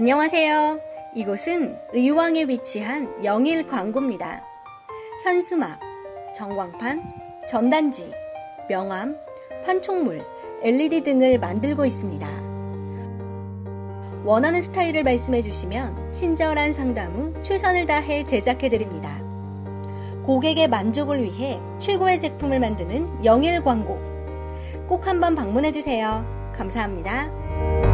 안녕하세요. 이곳은 의왕에 위치한 영일 광고입니다. 현수막, 정광판, 전단지, 명함, 판촉물, LED 등을 만들고 있습니다. 원하는 스타일을 말씀해 주시면 친절한 상담 후 최선을 다해 제작해 드립니다. 고객의 만족을 위해 최고의 제품을 만드는 영일 광고. 꼭 한번 방문해 주세요. 감사합니다.